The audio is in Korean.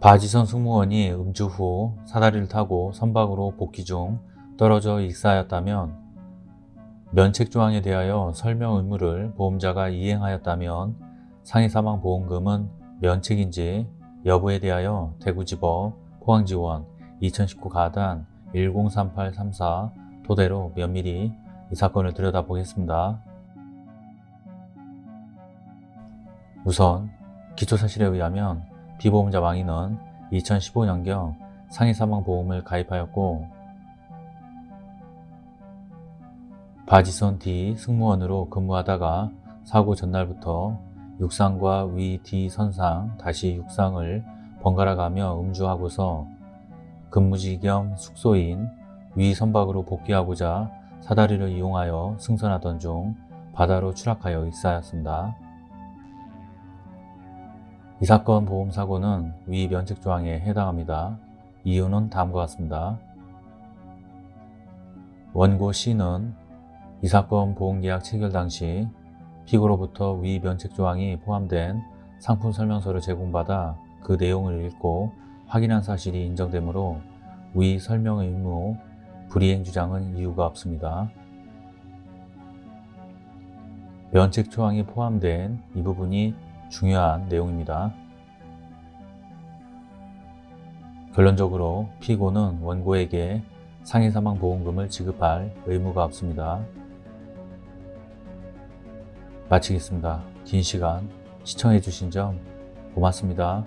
바지선 승무원이 음주 후 사다리를 타고 선박으로 복귀 중 떨어져 익사하였다면 면책조항에 대하여 설명 의무를 보험자가 이행하였다면 상해사망보험금은 면책인지 여부에 대하여 대구지법 포항지원 2019 가단 103834 토대로 면밀히 이 사건을 들여다보겠습니다. 우선 기초사실에 의하면 비보험자 왕이는 2015년경 상해사망보험을 가입하였고 바지선 D 승무원으로 근무하다가 사고 전날부터 육상과 위 D 선상 다시 육상을 번갈아 가며 음주하고서 근무지 겸 숙소인 위 선박으로 복귀하고자 사다리를 이용하여 승선하던 중 바다로 추락하여 익사하였습니다. 이 사건 보험사고는 위 면책 조항에 해당합니다. 이유는 다음과 같습니다. 원고 C는 이 사건 보험계약 체결 당시 피고로부터 위 면책 조항이 포함된 상품 설명서를 제공받아 그 내용을 읽고 확인한 사실이 인정되므로 위 설명 의무 불이행 주장은 이유가 없습니다. 면책 조항이 포함된 이 부분이 중요한 내용입니다. 결론적으로 피고는 원고에게 상해사망보험금을 지급할 의무가 없습니다. 마치겠습니다. 긴 시간 시청해 주신 점 고맙습니다.